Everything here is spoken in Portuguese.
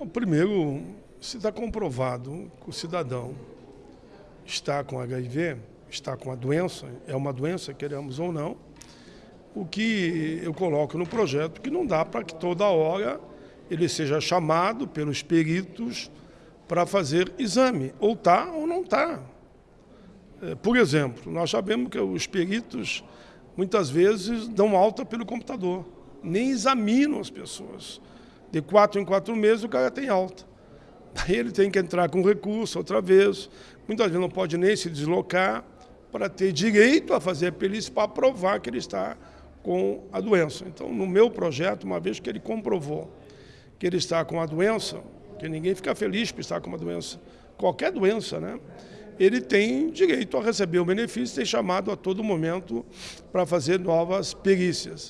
Bom, primeiro, se está comprovado que o cidadão está com HIV, está com a doença, é uma doença, queremos ou não, o que eu coloco no projeto que não dá para que toda hora ele seja chamado pelos peritos para fazer exame, ou está ou não está. É, por exemplo, nós sabemos que os peritos muitas vezes dão alta pelo computador, nem examinam as pessoas. De quatro em quatro meses o cara tem alta. Aí ele tem que entrar com recurso outra vez, muitas vezes não pode nem se deslocar para ter direito a fazer a perícia para provar que ele está com a doença. Então, no meu projeto, uma vez que ele comprovou que ele está com a doença, que ninguém fica feliz por estar com uma doença, qualquer doença, né? ele tem direito a receber o benefício e ser chamado a todo momento para fazer novas perícias.